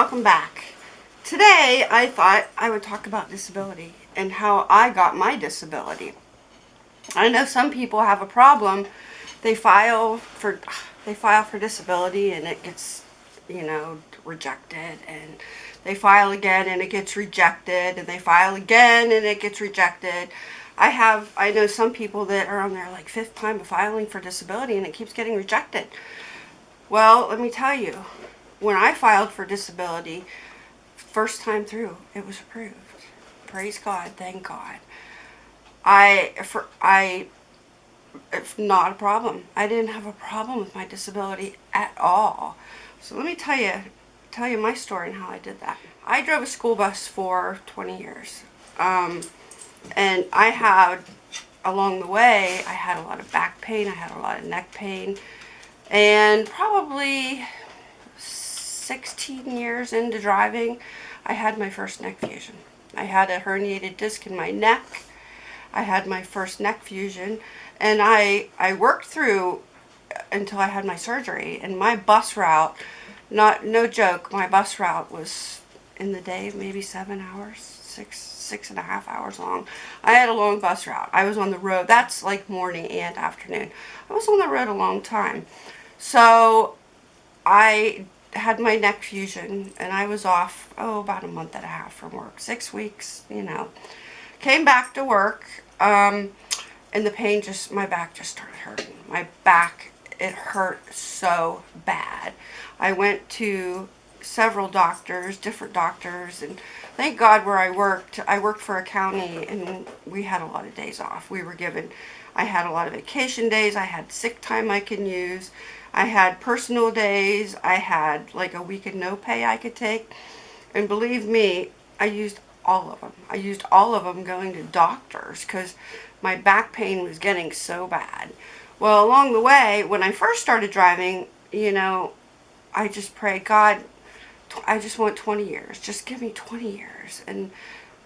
welcome back. Today I thought I would talk about disability and how I got my disability. I know some people have a problem. They file for they file for disability and it gets, you know, rejected and they file again and it gets rejected and they file again and it gets rejected. I have I know some people that are on their like fifth time of filing for disability and it keeps getting rejected. Well, let me tell you, when I filed for disability, first time through, it was approved. Praise God, thank God. I, for, I, not a problem. I didn't have a problem with my disability at all. So let me tell you, tell you my story and how I did that. I drove a school bus for 20 years. Um, and I had, along the way, I had a lot of back pain, I had a lot of neck pain, and probably 16 years into driving, I had my first neck fusion. I had a herniated disc in my neck. I had my first neck fusion. And I, I worked through until I had my surgery. And my bus route, not no joke, my bus route was in the day maybe seven hours, six, six and a half hours long. I had a long bus route. I was on the road. That's like morning and afternoon. I was on the road a long time. So I had my neck fusion and I was off, oh, about a month and a half from work. Six weeks, you know. Came back to work um, and the pain just, my back just started hurting. My back, it hurt so bad. I went to several doctors, different doctors, and thank God where I worked, I worked for a county and we had a lot of days off. We were given, I had a lot of vacation days, I had sick time I can use, I had personal days. I had like a week of no pay I could take. And believe me, I used all of them. I used all of them going to doctors because my back pain was getting so bad. Well, along the way, when I first started driving, you know, I just prayed, God, I just want 20 years. Just give me 20 years. And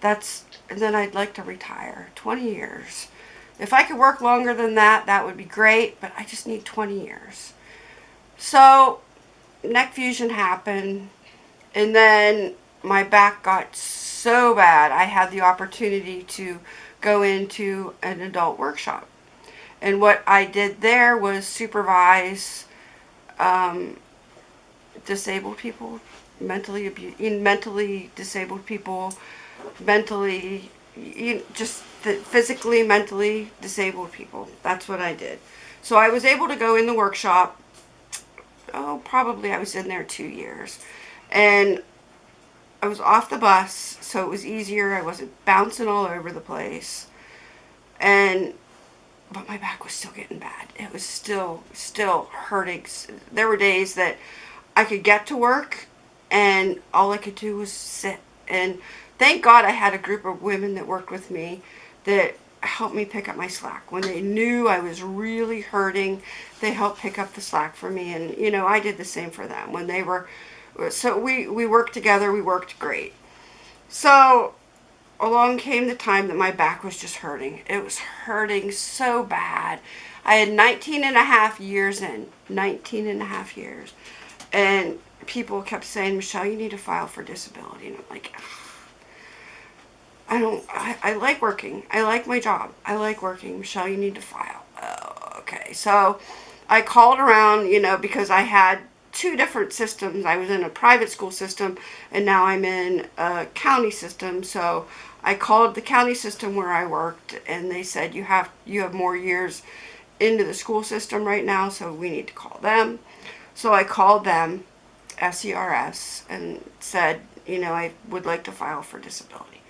that's, and then I'd like to retire. 20 years. If I could work longer than that, that would be great, but I just need 20 years. So neck fusion happened and then my back got so bad I had the opportunity to go into an adult workshop. And what I did there was supervise um, disabled people, mentally abused, mentally disabled people, mentally, you know, just physically, mentally disabled people. That's what I did. So I was able to go in the workshop oh, probably I was in there two years. And I was off the bus, so it was easier. I wasn't bouncing all over the place. And, but my back was still getting bad. It was still, still hurting. There were days that I could get to work and all I could do was sit. And thank God I had a group of women that worked with me that helped me pick up my slack. When they knew I was really hurting, they helped pick up the slack for me. And, you know, I did the same for them. When they were, so we, we worked together, we worked great. So, along came the time that my back was just hurting. It was hurting so bad. I had 19 and a half years in, 19 and a half years. And people kept saying, Michelle, you need to file for disability. And I'm like, I don't, I, I like working. I like my job. I like working. Michelle, you need to file. Oh, okay. So I called around, you know, because I had two different systems. I was in a private school system and now I'm in a county system. So I called the county system where I worked and they said you have you have more years into the school system right now so we need to call them. So I called them, SERS, and said, you know, I would like to file for disability.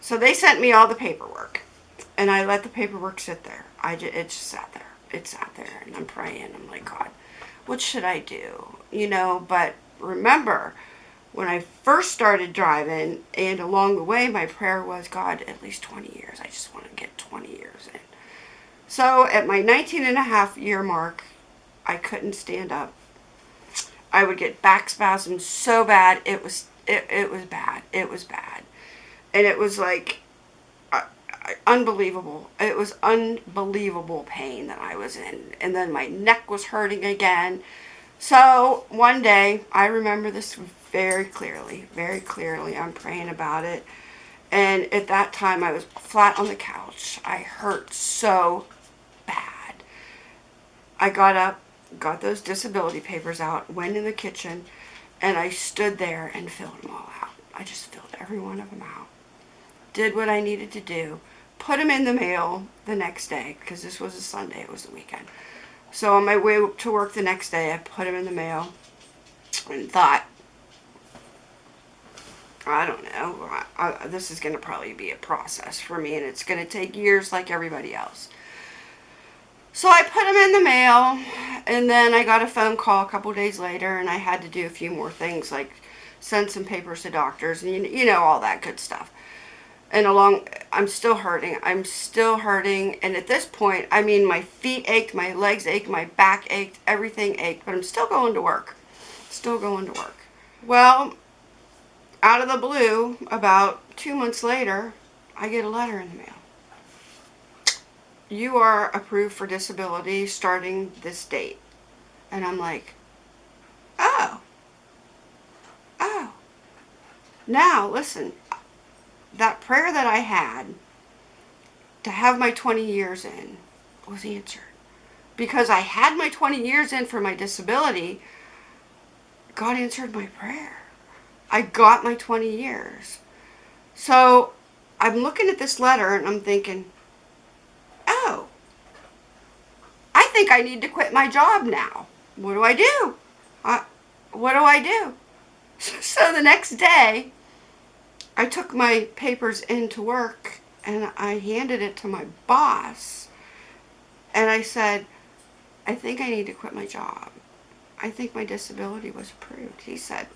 So they sent me all the paperwork. And I let the paperwork sit there. I just, it just sat there. It sat there. And I'm praying. I'm like, God, what should I do? You know, but remember, when I first started driving, and along the way, my prayer was, God, at least 20 years. I just want to get 20 years in. So at my 19 and a half year mark, I couldn't stand up. I would get back spasms so bad. It was, it, it was bad. It was bad and it was like uh, unbelievable. It was unbelievable pain that I was in. And then my neck was hurting again. So one day, I remember this very clearly, very clearly. I'm praying about it. And at that time, I was flat on the couch. I hurt so bad. I got up, got those disability papers out, went in the kitchen, and I stood there and filled them all out. I just filled every one of them out. Did what I needed to do. Put them in the mail the next day, because this was a Sunday, it was the weekend. So on my way to work the next day, I put them in the mail and thought, I don't know, I, I, this is going to probably be a process for me and it's going to take years like everybody else. So I put them in the mail and then I got a phone call a couple days later and I had to do a few more things like send some papers to doctors and you, you know all that good stuff. And along, I'm still hurting. I'm still hurting. And at this point, I mean, my feet ached, my legs ached, my back ached, everything ached. But I'm still going to work. Still going to work. Well, out of the blue, about two months later, I get a letter in the mail. You are approved for disability starting this date. And I'm like, oh. Oh. Now, listen, that prayer that I had to have my 20 years in was answered. Because I had my 20 years in for my disability, God answered my prayer. I got my 20 years. So I'm looking at this letter and I'm thinking, oh, I think I need to quit my job now. What do I do? I, what do I do? So the next day, I took my papers into work and I handed it to my boss. And I said, I think I need to quit my job. I think my disability was approved. He said,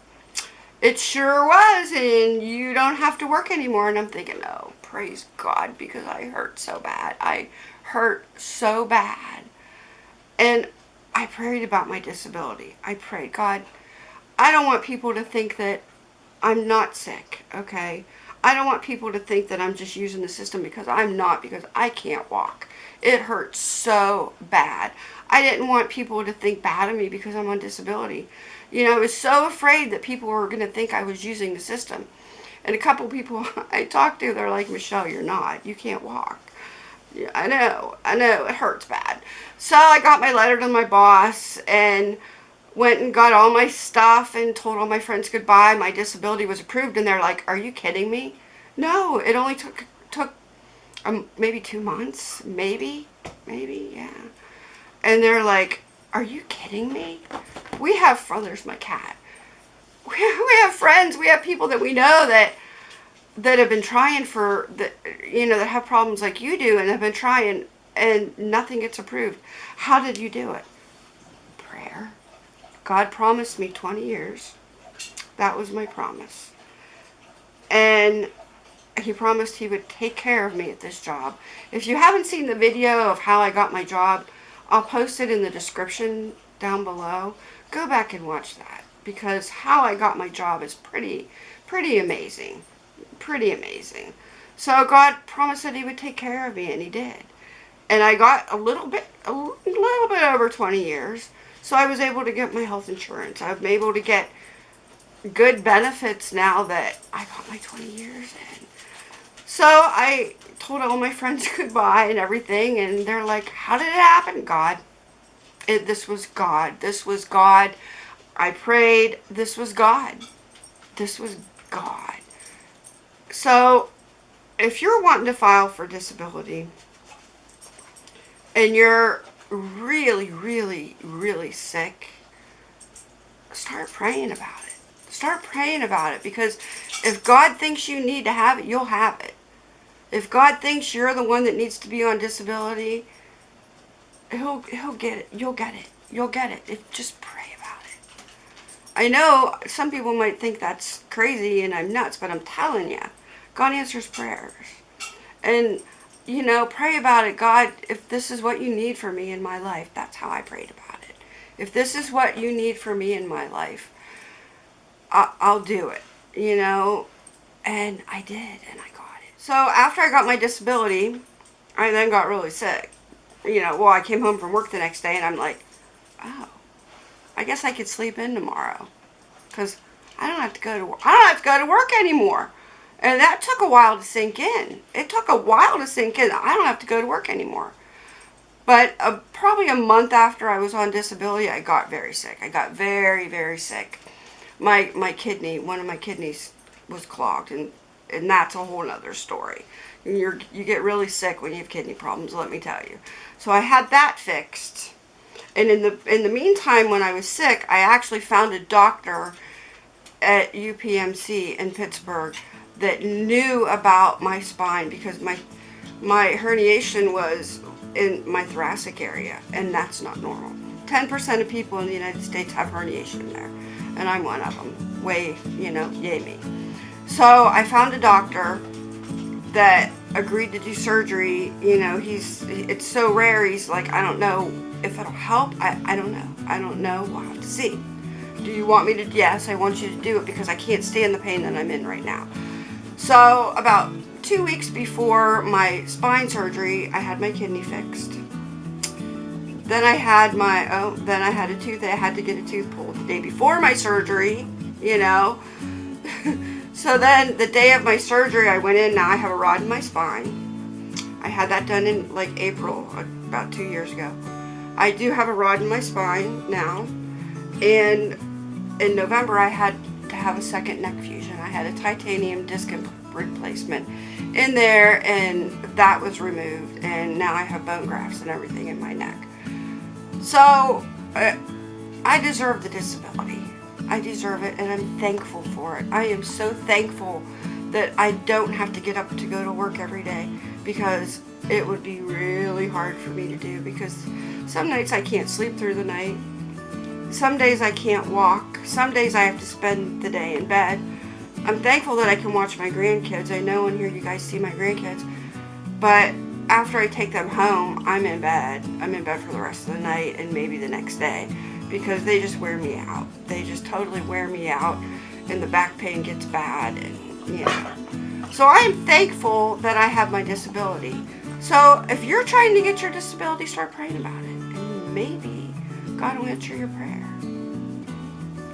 it sure was, and you don't have to work anymore. And I'm thinking, oh, praise God, because I hurt so bad. I hurt so bad. And I prayed about my disability. I prayed, God, I don't want people to think that I'm not sick, okay? I don't want people to think that I'm just using the system because I'm not, because I can't walk. It hurts so bad. I didn't want people to think bad of me because I'm on disability. You know, I was so afraid that people were going to think I was using the system. And a couple people I talked to, they're like, Michelle, you're not. You can't walk. Yeah, I know. I know. It hurts bad. So I got my letter to my boss and went and got all my stuff and told all my friends goodbye. My disability was approved. And they're like, are you kidding me? No, it only took, took um, maybe two months. Maybe. Maybe, yeah. And they're like, are you kidding me? we have, oh, there's my cat. We, have friends, we have people that we know that that have been trying for the you know that have problems like you do and have been trying and nothing gets approved how did you do it god promised me 20 years that was my promise and he promised he would take care of me at this job if you haven't seen the video of how i got my job i'll post it in the description down below go back and watch that because how I got my job is pretty, pretty amazing. Pretty amazing. So God promised that he would take care of me and he did. And I got a little bit, a little bit over 20 years. So I was able to get my health insurance. I'm able to get good benefits now that I got my 20 years in. So I told all my friends goodbye and everything. And they're like, how did it happen, God? It, this was God. This was God. I prayed. This was God. This was God. So, if you're wanting to file for disability and you're really, really, really sick, start praying about it. Start praying about it because if God thinks you need to have it, you'll have it. If God thinks you're the one that needs to be on disability, he'll he'll get it. You'll get it. You'll get it. If just pray about it. I know some people might think that's crazy and I'm nuts, but I'm telling you, God answers prayers. And you know, pray about it. God, if this is what you need for me in my life, that's how I prayed about it. If this is what you need for me in my life, I'll do it. You know, and I did, and I got it. So after I got my disability, I then got really sick you know, well, I came home from work the next day and I'm like, oh, I guess I could sleep in tomorrow. Because I don't have to go to work. I don't have to go to work anymore. And that took a while to sink in. It took a while to sink in. I don't have to go to work anymore. But uh, probably a month after I was on disability, I got very sick. I got very, very sick. My my kidney, one of my kidneys was clogged, and and that's a whole other story. You're you get really sick when you have kidney problems. Let me tell you. So I had that fixed, and in the in the meantime, when I was sick, I actually found a doctor at UPMC in Pittsburgh that knew about my spine because my my herniation was in my thoracic area and that's not normal. 10% of people in the United States have herniation there and I'm one of them. Way you know yay me. So I found a doctor that agreed to do surgery you know he's it's so rare he's like I don't know if it'll help I, I don't know I don't know we'll have to see. Do you want me to yes I want you to do it because I can't stand the pain that I'm in right now so about two weeks before my spine surgery, I had my kidney fixed. Then I had my, oh, then I had a tooth, I had to get a tooth pulled the day before my surgery, you know. so then the day of my surgery, I went in, now I have a rod in my spine. I had that done in like April, about two years ago. I do have a rod in my spine now. And in November, I had to have a second neck fusion. Had a titanium disc replacement in there and that was removed and now I have bone grafts and everything in my neck. So uh, I deserve the disability. I deserve it and I'm thankful for it. I am so thankful that I don't have to get up to go to work every day because it would be really hard for me to do because some nights I can't sleep through the night some days I can't walk. Some days I have to spend the day in bed. I'm thankful that I can watch my grandkids. I know and hear you guys see my grandkids. But after I take them home, I'm in bed. I'm in bed for the rest of the night and maybe the next day because they just wear me out. They just totally wear me out and the back pain gets bad and know. So I am thankful that I have my disability. So if you're trying to get your disability, start praying about it. And maybe God will answer your prayer.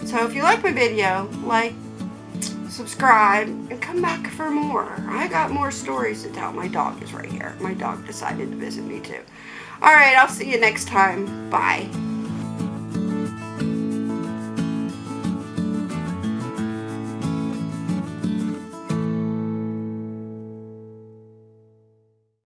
So if you like my video, like, subscribe, and come back for more. I got more stories to tell. My dog is right here. My dog decided to visit me too. Alright, I'll see you next time. Bye.